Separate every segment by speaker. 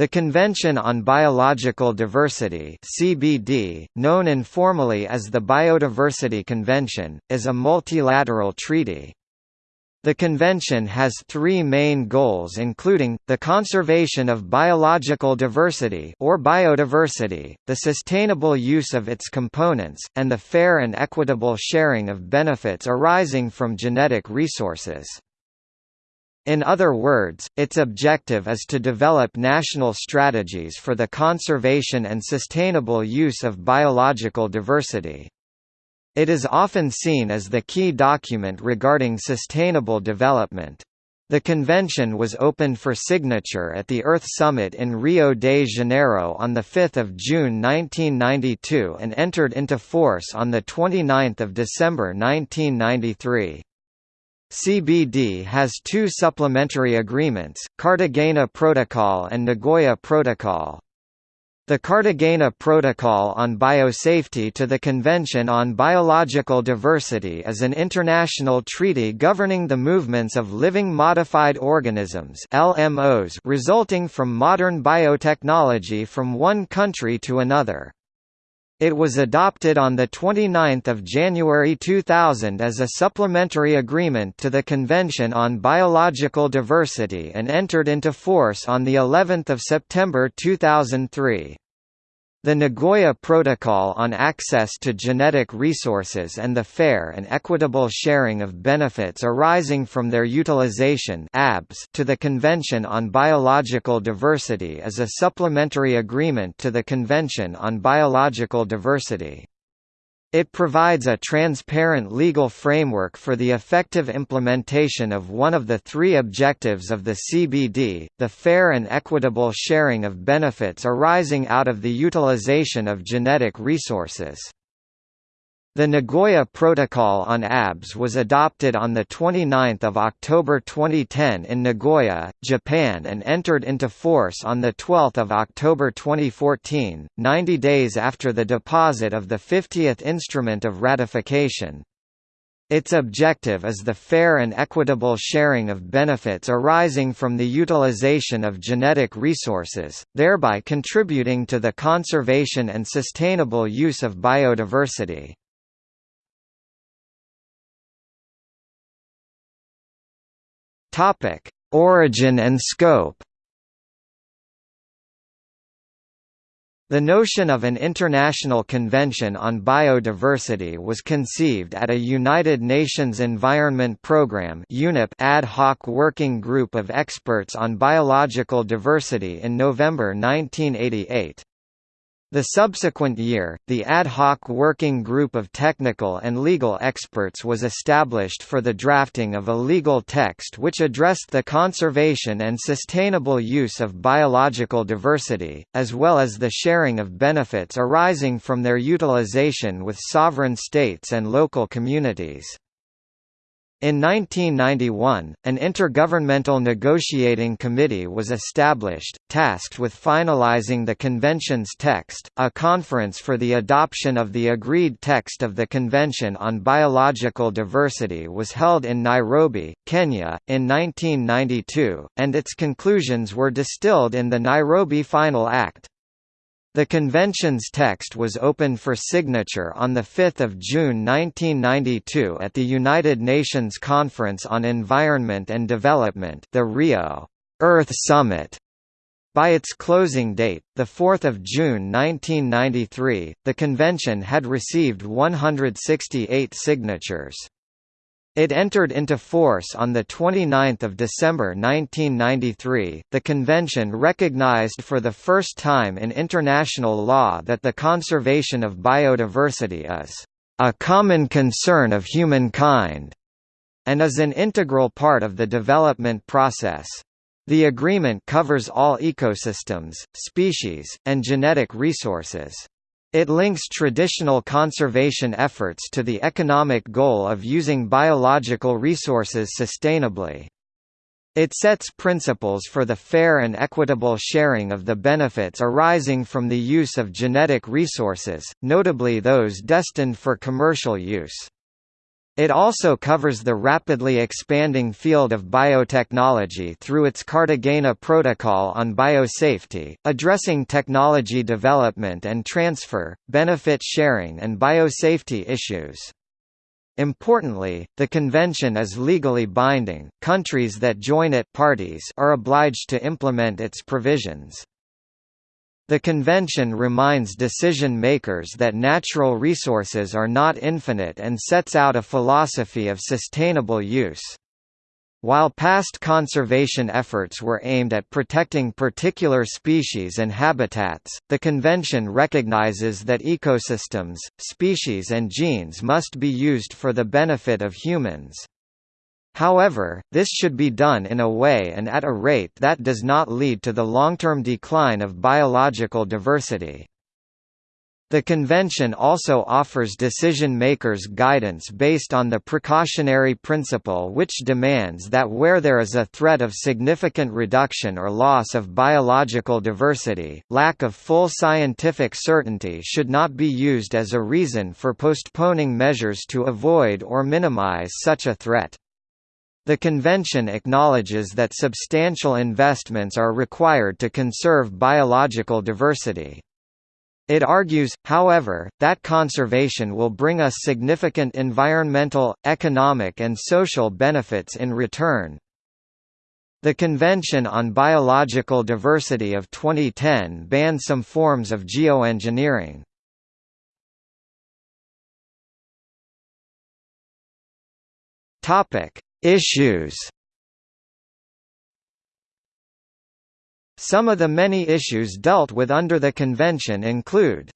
Speaker 1: The Convention on Biological Diversity (CBD), known informally as the Biodiversity Convention, is a multilateral treaty. The convention has three main goals including, the conservation of biological diversity or biodiversity, the sustainable use of its components, and the fair and equitable sharing of benefits arising from genetic resources. In other words, its objective is to develop national strategies for the conservation and sustainable use of biological diversity. It is often seen as the key document regarding sustainable development. The convention was opened for signature at the Earth Summit in Rio de Janeiro on 5 June 1992 and entered into force on 29 December 1993. CBD has two supplementary agreements, Cartagena Protocol and Nagoya Protocol. The Cartagena Protocol on Biosafety to the Convention on Biological Diversity is an international treaty governing the movements of living modified organisms LMOs resulting from modern biotechnology from one country to another. It was adopted on 29 January 2000 as a supplementary agreement to the Convention on Biological Diversity and entered into force on of September 2003. The Nagoya Protocol on Access to Genetic Resources and the Fair and Equitable Sharing of Benefits Arising from Their Utilization to the Convention on Biological Diversity is a supplementary agreement to the Convention on Biological Diversity. It provides a transparent legal framework for the effective implementation of one of the three objectives of the CBD, the fair and equitable sharing of benefits arising out of the utilization of genetic resources. The Nagoya Protocol on ABS was adopted on 29 October 2010 in Nagoya, Japan and entered into force on 12 October 2014, 90 days after the deposit of the 50th Instrument of Ratification. Its objective is the fair and equitable sharing of benefits arising from the utilization of genetic resources, thereby contributing to the conservation and sustainable use of biodiversity. Topic: Origin and scope. The notion of an international convention on biodiversity was conceived at a United Nations Environment Programme ad hoc working group of experts on biological diversity in November 1988. The subsequent year, the ad hoc working group of technical and legal experts was established for the drafting of a legal text which addressed the conservation and sustainable use of biological diversity, as well as the sharing of benefits arising from their utilization with sovereign states and local communities. In 1991, an intergovernmental negotiating committee was established, tasked with finalizing the convention's text. A conference for the adoption of the agreed text of the Convention on Biological Diversity was held in Nairobi, Kenya, in 1992, and its conclusions were distilled in the Nairobi Final Act. The convention's text was opened for signature on 5 June 1992 at the United Nations Conference on Environment and Development the Rio Earth Summit. By its closing date, 4 June 1993, the convention had received 168 signatures. It entered into force on 29 December 1993. The convention recognized for the first time in international law that the conservation of biodiversity is a common concern of humankind and is an integral part of the development process. The agreement covers all ecosystems, species, and genetic resources. It links traditional conservation efforts to the economic goal of using biological resources sustainably. It sets principles for the fair and equitable sharing of the benefits arising from the use of genetic resources, notably those destined for commercial use. It also covers the rapidly expanding field of biotechnology through its Cartagena Protocol on Biosafety, addressing technology development and transfer, benefit sharing and biosafety issues. Importantly, the convention is legally binding, countries that join it parties are obliged to implement its provisions. The convention reminds decision-makers that natural resources are not infinite and sets out a philosophy of sustainable use. While past conservation efforts were aimed at protecting particular species and habitats, the Convention recognizes that ecosystems, species and genes must be used for the benefit of humans. However, this should be done in a way and at a rate that does not lead to the long-term decline of biological diversity. The convention also offers decision-makers guidance based on the precautionary principle which demands that where there is a threat of significant reduction or loss of biological diversity, lack of full scientific certainty should not be used as a reason for postponing measures to avoid or minimize such a threat. The convention acknowledges that substantial investments are required to conserve biological diversity. It argues, however, that conservation will bring us significant environmental, economic and social benefits in return. The Convention on Biological Diversity of 2010 banned some forms of geoengineering. Topic: Issues. Some of the many issues dealt with under the convention include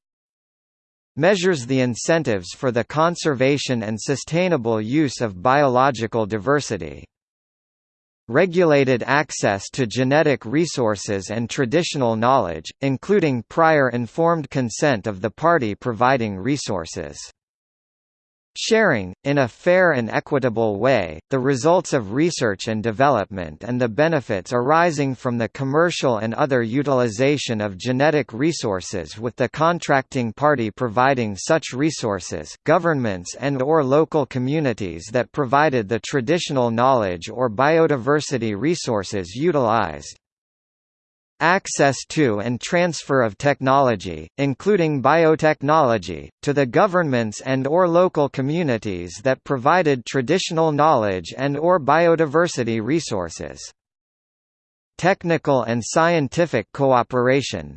Speaker 1: measures the incentives for the conservation and sustainable use of biological diversity regulated access to genetic resources and traditional knowledge, including prior informed consent of the party providing resources Sharing, in a fair and equitable way, the results of research and development and the benefits arising from the commercial and other utilization of genetic resources with the contracting party providing such resources governments and or local communities that provided the traditional knowledge or biodiversity resources utilized. Access to and transfer of technology, including biotechnology, to the governments and or local communities that provided traditional knowledge and or biodiversity resources. Technical and scientific cooperation,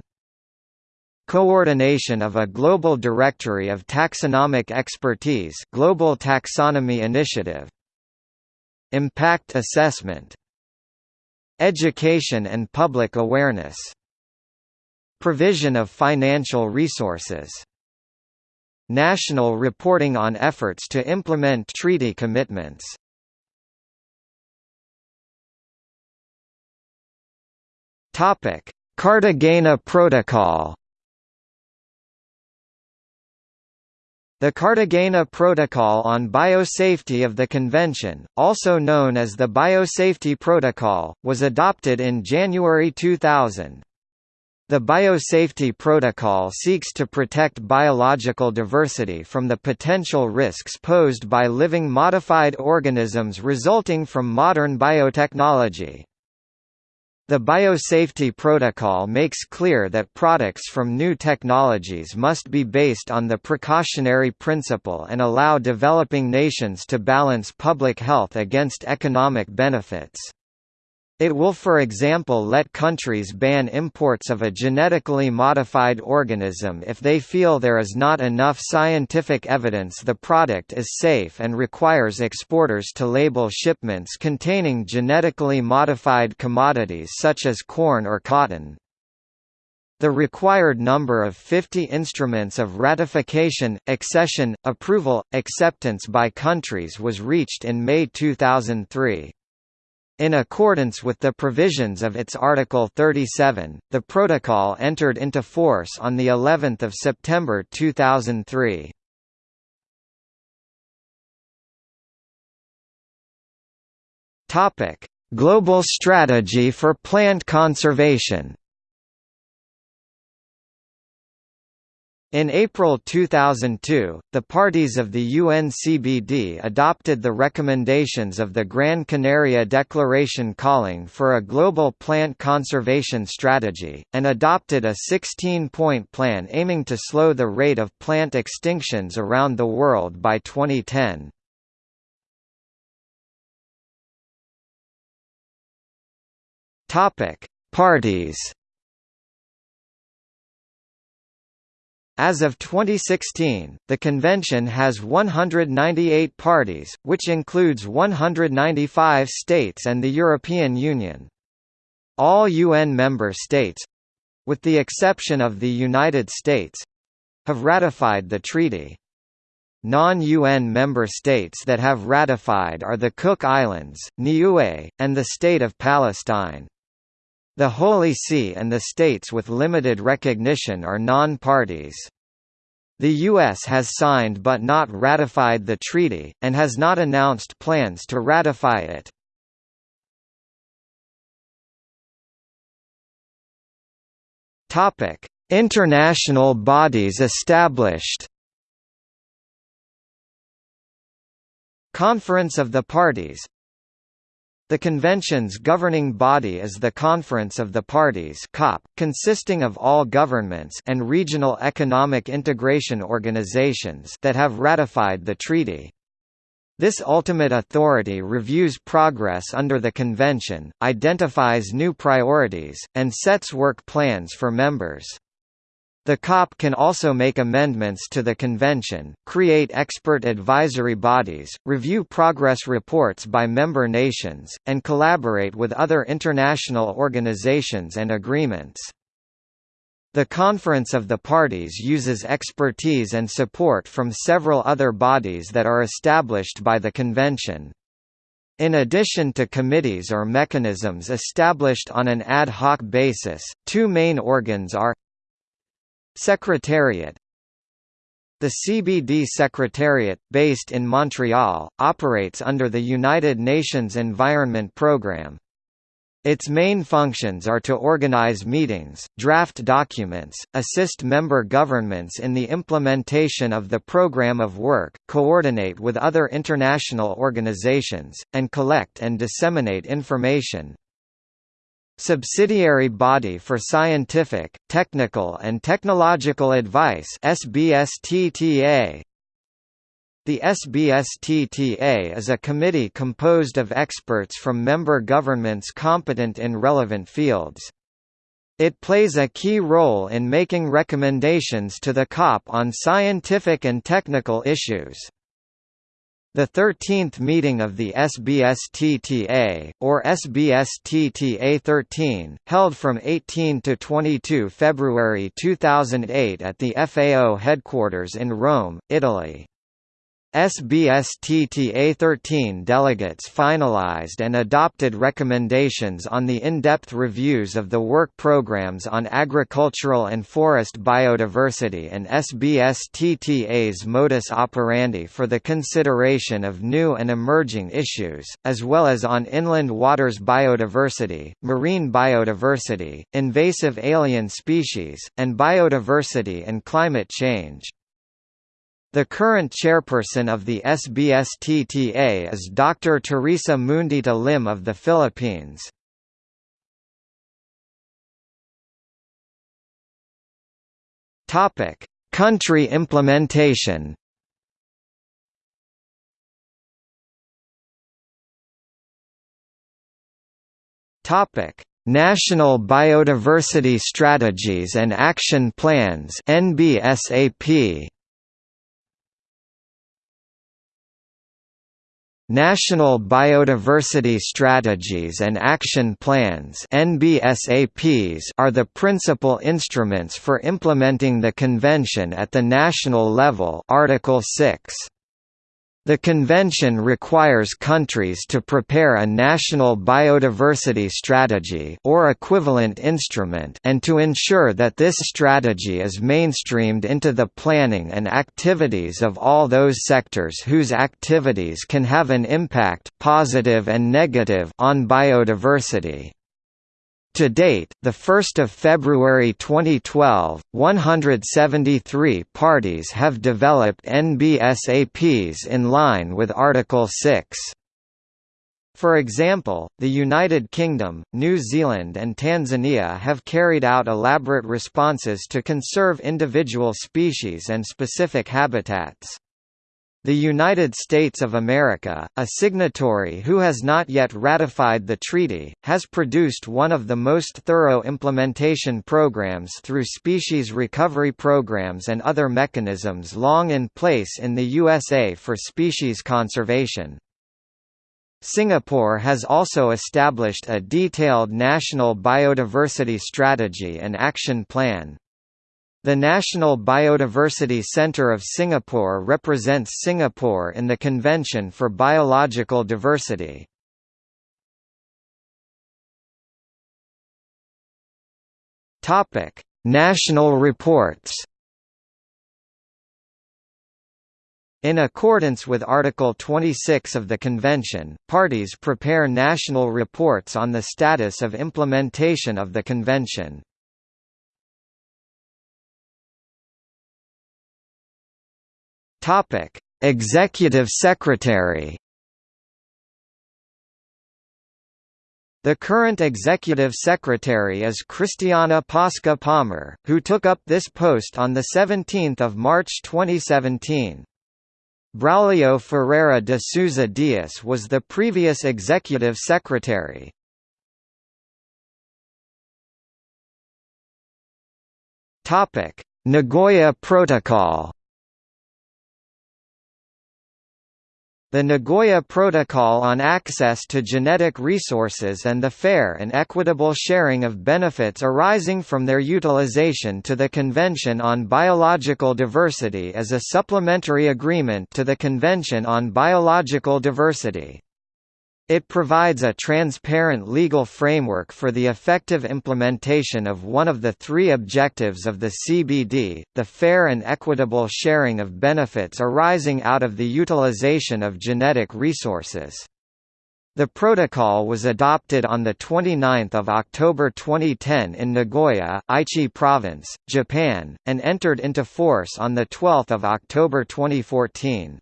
Speaker 1: Coordination of a global directory of taxonomic expertise Global Taxonomy Initiative. Impact assessment Education and public awareness. Provision of financial resources. National reporting on efforts to implement treaty commitments. Cartagena Protocol. The Cartagena Protocol on Biosafety of the Convention, also known as the Biosafety Protocol, was adopted in January 2000. The Biosafety Protocol seeks to protect biological diversity from the potential risks posed by living modified organisms resulting from modern biotechnology. The Biosafety Protocol makes clear that products from new technologies must be based on the precautionary principle and allow developing nations to balance public health against economic benefits. It will for example let countries ban imports of a genetically modified organism if they feel there is not enough scientific evidence the product is safe and requires exporters to label shipments containing genetically modified commodities such as corn or cotton. The required number of 50 instruments of ratification, accession, approval, acceptance by countries was reached in May 2003. In accordance with the provisions of its Article 37, the protocol entered into force on the 11th of September 2003. Topic: Global strategy for plant conservation. In April 2002, the parties of the UNCBD adopted the recommendations of the Gran Canaria Declaration calling for a global plant conservation strategy, and adopted a 16-point plan aiming to slow the rate of plant extinctions around the world by 2010. Parties As of 2016, the convention has 198 parties, which includes 195 states and the European Union. All UN member states—with the exception of the United States—have ratified the treaty. Non-UN member states that have ratified are the Cook Islands, Niue, and the State of Palestine. The Holy See and the states with limited recognition are non-parties. The U.S. has signed but not ratified the treaty, and has not announced plans to ratify it. International bodies established Conference of the Parties the convention's governing body is the Conference of the Parties COP, consisting of all governments and regional economic integration organizations that have ratified the treaty. This ultimate authority reviews progress under the convention, identifies new priorities, and sets work plans for members. The COP can also make amendments to the convention, create expert advisory bodies, review progress reports by member nations, and collaborate with other international organizations and agreements. The Conference of the Parties uses expertise and support from several other bodies that are established by the convention. In addition to committees or mechanisms established on an ad hoc basis, two main organs are Secretariat The CBD Secretariat, based in Montreal, operates under the United Nations Environment Programme. Its main functions are to organize meetings, draft documents, assist member governments in the implementation of the program of work, coordinate with other international organizations, and collect and disseminate information. Subsidiary Body for Scientific, Technical and Technological Advice SBSTTA. The SBSTTA is a committee composed of experts from member governments competent in relevant fields. It plays a key role in making recommendations to the COP on scientific and technical issues. The 13th meeting of the SBSTTA, or SBSTTA 13, held from 18 to 22 February 2008 at the FAO headquarters in Rome, Italy. SBSTTA-13 delegates finalized and adopted recommendations on the in-depth reviews of the work programs on agricultural and forest biodiversity and SBSTTA's modus operandi for the consideration of new and emerging issues, as well as on inland waters biodiversity, marine biodiversity, invasive alien species, and biodiversity and climate change. The current chairperson of the SBSTTA is Dr. Teresa Mundita Lim of the Philippines. Topic: Country implementation. Topic: National Biodiversity Strategies and Action Plans (NBSAP). National Biodiversity Strategies and Action Plans are the principal instruments for implementing the convention at the national level. Article 6. The convention requires countries to prepare a national biodiversity strategy or equivalent instrument and to ensure that this strategy is mainstreamed into the planning and activities of all those sectors whose activities can have an impact positive and negative on biodiversity. To date, the 1st of February 2012, 173 parties have developed NBSAPs in line with Article 6. For example, the United Kingdom, New Zealand and Tanzania have carried out elaborate responses to conserve individual species and specific habitats. The United States of America, a signatory who has not yet ratified the treaty, has produced one of the most thorough implementation programs through species recovery programs and other mechanisms long in place in the USA for species conservation. Singapore has also established a detailed national biodiversity strategy and action plan. The National Biodiversity Centre of Singapore represents Singapore in the Convention for Biological Diversity. Topic: National reports. In accordance with Article 26 of the Convention, parties prepare national reports on the status of implementation of the Convention. Topic: Executive Secretary. The current executive secretary is Cristiana Pașca Palmer, who took up this post on 17 March 2017. Braulio Ferreira de Souza Dias was the previous executive secretary. Nagoya Protocol The Nagoya Protocol on Access to Genetic Resources and the Fair and Equitable Sharing of Benefits Arising from Their Utilization to the Convention on Biological Diversity is a supplementary agreement to the Convention on Biological Diversity. It provides a transparent legal framework for the effective implementation of one of the three objectives of the CBD, the fair and equitable sharing of benefits arising out of the utilization of genetic resources. The protocol was adopted on 29 October 2010 in Nagoya, Aichi Province, Japan, and entered into force on 12 October 2014.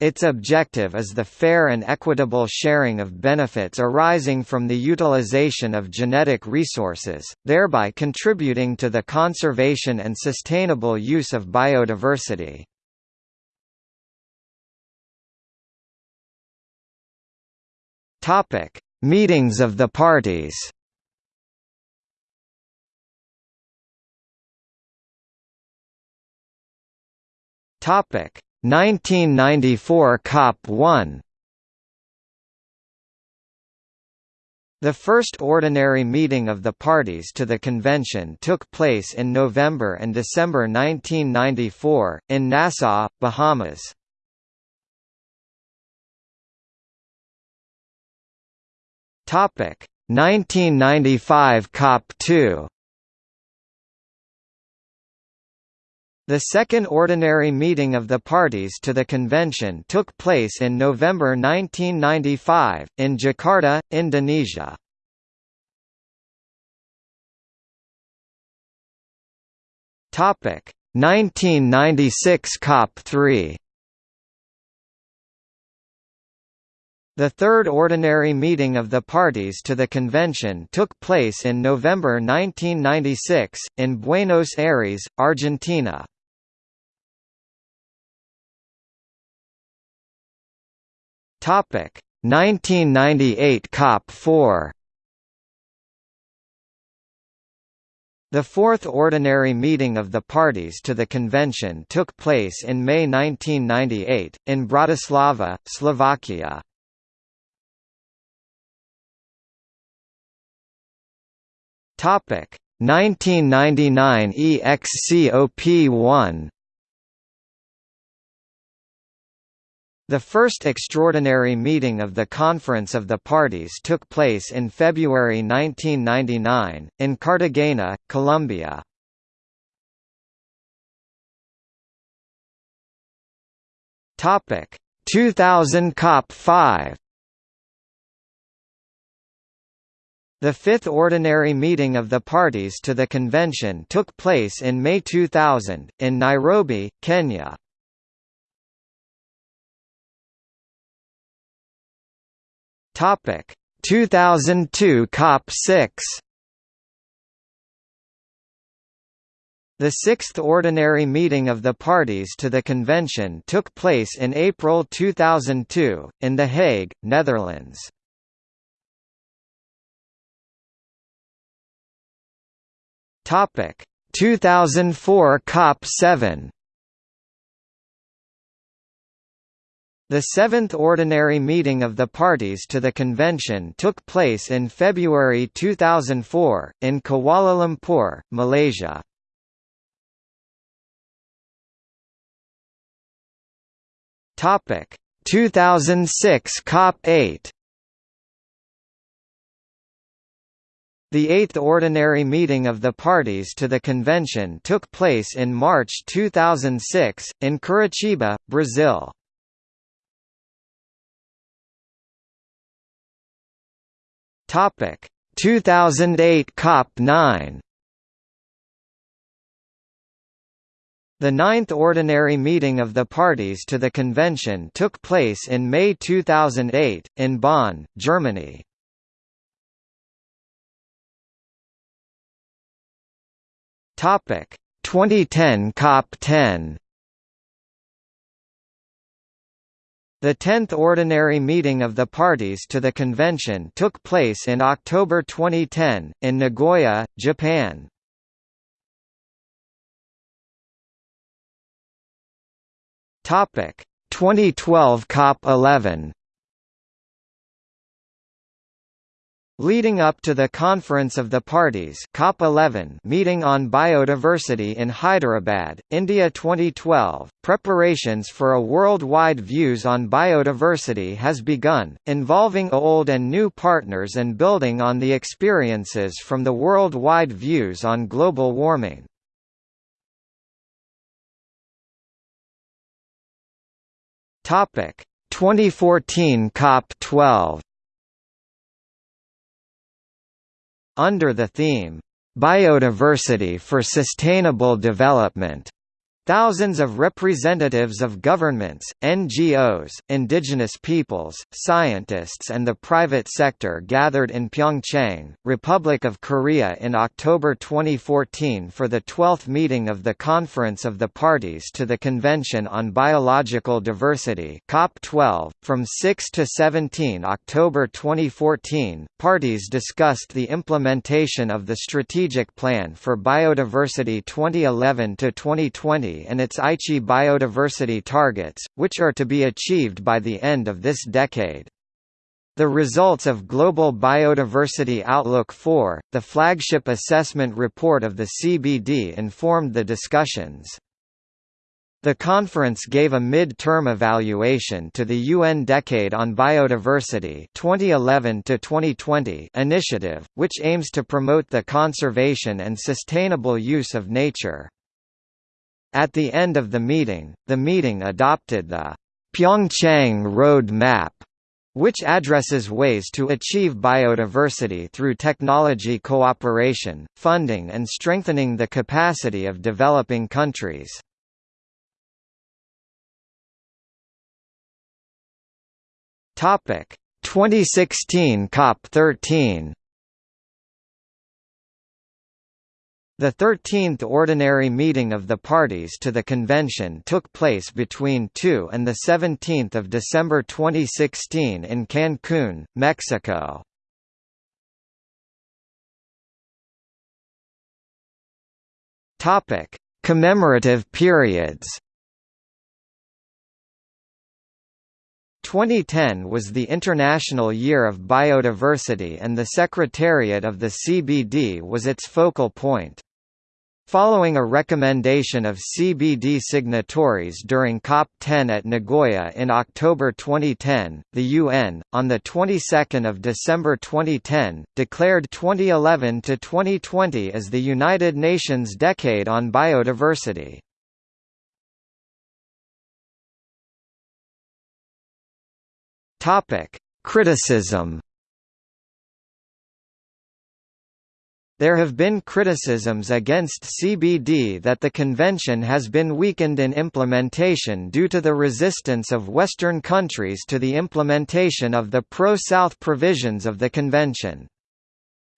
Speaker 1: Its objective is the fair and equitable sharing of benefits arising from the utilization of genetic resources, thereby contributing to the conservation and sustainable use of biodiversity. Topic: Meetings of the parties. Topic: 1994 COP1 The first ordinary meeting of the parties to the convention took place in November and December 1994, in Nassau, Bahamas. Topic 1995 COP2 The second ordinary meeting of the parties to the convention took place in November 1995, in Jakarta, Indonesia. Topic 1996 COP3 The third ordinary meeting of the parties to the convention took place in November 1996, in Buenos Aires, Argentina. Topic. 1998 COP4 The fourth ordinary meeting of the parties to the convention took place in May 1998, in Bratislava, Slovakia. Topic. 1999 EXCOP1 The first extraordinary meeting of the Conference of the Parties took place in February 1999, in Cartagena, Colombia. Topic 2000 COP 5 The fifth ordinary meeting of the parties to the convention took place in May 2000, in Nairobi, Kenya. Topic. 2002 COP6 The sixth ordinary meeting of the parties to the convention took place in April 2002, in The Hague, Netherlands. Topic. 2004 COP7 The seventh ordinary meeting of the parties to the convention took place in February 2004, in Kuala Lumpur, Malaysia. Topic 2006 COP8 The eighth ordinary meeting of the parties to the convention took place in March 2006, in Curitiba, Brazil. Topic. 2008 COP9 The ninth ordinary meeting of the parties to the convention took place in May 2008, in Bonn, Germany. Topic. 2010 COP10 The tenth ordinary meeting of the parties to the convention took place in October 2010, in Nagoya, Japan. Topic 2012 COP11 Leading up to the Conference of the Parties COP11 meeting on biodiversity in Hyderabad, India 2012, preparations for a worldwide views on biodiversity has begun, involving old and new partners and building on the experiences from the worldwide views on global warming. Topic 2014 COP12 Under the theme, Biodiversity for Sustainable Development Thousands of representatives of governments, NGOs, indigenous peoples, scientists and the private sector gathered in Pyeongchang, Republic of Korea in October 2014 for the 12th meeting of the Conference of the Parties to the Convention on Biological Diversity COP12. .From 6 to 17 October 2014, parties discussed the implementation of the Strategic Plan for Biodiversity 2011-2020 and its Aichi biodiversity targets, which are to be achieved by the end of this decade. The results of Global Biodiversity Outlook 4, the flagship assessment report of the CBD informed the discussions. The conference gave a mid-term evaluation to the UN Decade on Biodiversity 2011 initiative, which aims to promote the conservation and sustainable use of nature. At the end of the meeting, the meeting adopted the Pyeongchang Road Map, which addresses ways to achieve biodiversity through technology cooperation, funding and strengthening the capacity of developing countries. Topic 2016 COP13 The 13th ordinary meeting of the parties to the convention took place between 2 and 17 December 2016 in Cancún, Mexico. Commemorative periods 2010 was the International Year of Biodiversity and the Secretariat of the CBD was its focal point. Following a recommendation of CBD signatories during COP10 at Nagoya in October 2010, the UN, on the 22nd of December 2010, declared 2011 to 2020 as the United Nations Decade on Biodiversity. Topic: Criticism There have been criticisms against CBD that the convention has been weakened in implementation due to the resistance of Western countries to the implementation of the pro-South provisions of the convention.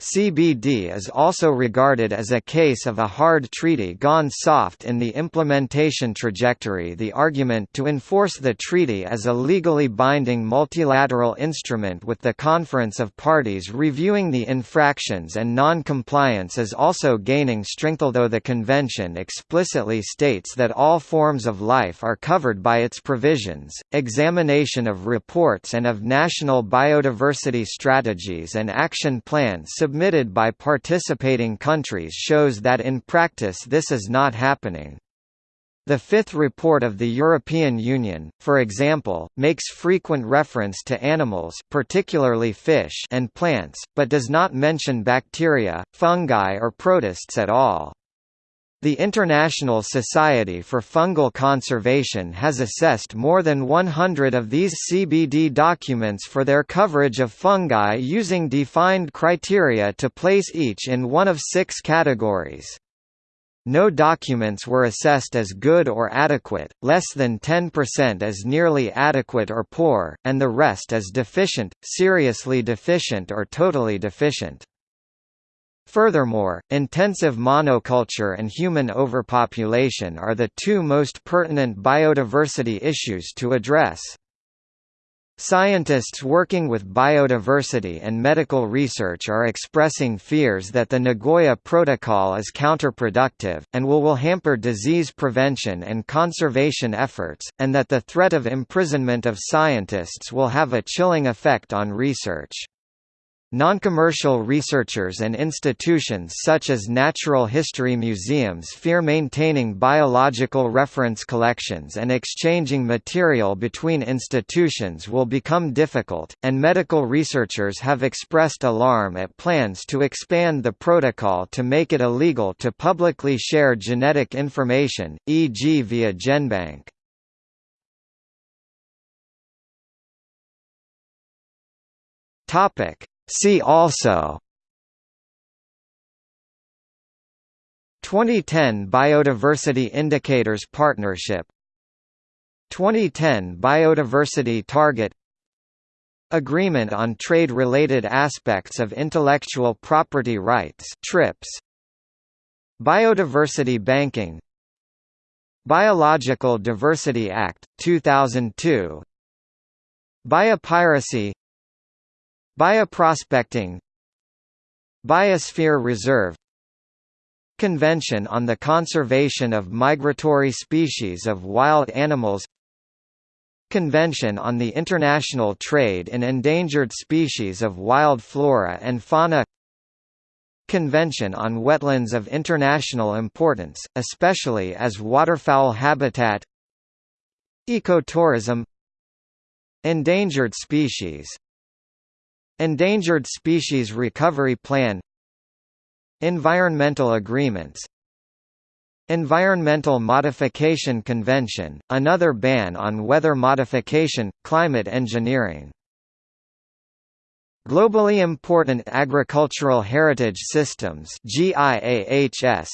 Speaker 1: CBD is also regarded as a case of a hard treaty gone soft in the implementation trajectory. The argument to enforce the treaty as a legally binding multilateral instrument with the Conference of Parties reviewing the infractions and non compliance is also gaining strength. Although the Convention explicitly states that all forms of life are covered by its provisions, examination of reports and of national biodiversity strategies and action plans submitted by participating countries shows that in practice this is not happening. The fifth report of the European Union, for example, makes frequent reference to animals particularly fish and plants, but does not mention bacteria, fungi or protists at all. The International Society for Fungal Conservation has assessed more than 100 of these CBD documents for their coverage of fungi using defined criteria to place each in one of six categories. No documents were assessed as good or adequate, less than 10% as nearly adequate or poor, and the rest as deficient, seriously deficient or totally deficient. Furthermore, intensive monoculture and human overpopulation are the two most pertinent biodiversity issues to address. Scientists working with biodiversity and medical research are expressing fears that the Nagoya Protocol is counterproductive, and will, will hamper disease prevention and conservation efforts, and that the threat of imprisonment of scientists will have a chilling effect on research. Non-commercial researchers and institutions such as natural history museums fear maintaining biological reference collections and exchanging material between institutions will become difficult, and medical researchers have expressed alarm at plans to expand the protocol to make it illegal to publicly share genetic information, e.g. via GenBank. Topic See also 2010 Biodiversity Indicators Partnership 2010 Biodiversity Target Agreement on Trade-Related Aspects of Intellectual Property Rights TRIPS Biodiversity Banking Biological Diversity Act, 2002 Biopiracy Bioprospecting Biosphere Reserve Convention on the Conservation of Migratory Species of Wild Animals Convention on the International Trade in Endangered Species of Wild Flora and Fauna Convention on Wetlands of International Importance, especially as waterfowl habitat Ecotourism Endangered species Endangered Species Recovery Plan. Environmental agreements. Environmental Modification Convention, another ban on weather modification, climate engineering. Globally Important Agricultural Heritage Systems GIAHS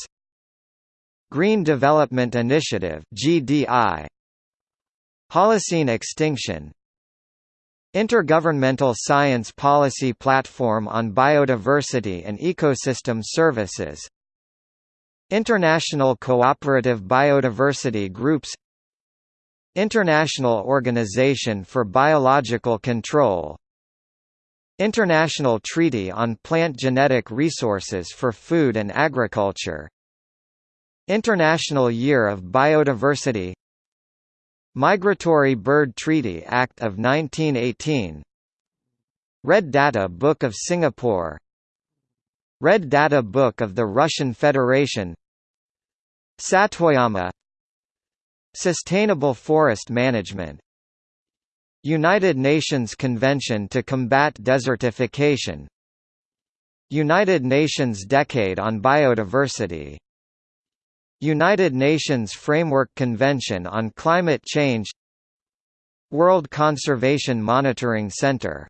Speaker 1: Green Development Initiative GDI Holocene extinction Intergovernmental Science Policy Platform on Biodiversity and Ecosystem Services. International Cooperative Biodiversity Groups. International Organization for Biological Control. International Treaty on Plant Genetic Resources for Food and Agriculture. International Year of Biodiversity Migratory Bird Treaty Act of 1918 Red Data Book of Singapore. Red Data Book of the Russian Federation. Satoyama. Sustainable Forest Management. United Nations Convention to Combat Desertification. United Nations Decade on Biodiversity United Nations Framework Convention on Climate Change World Conservation Monitoring Center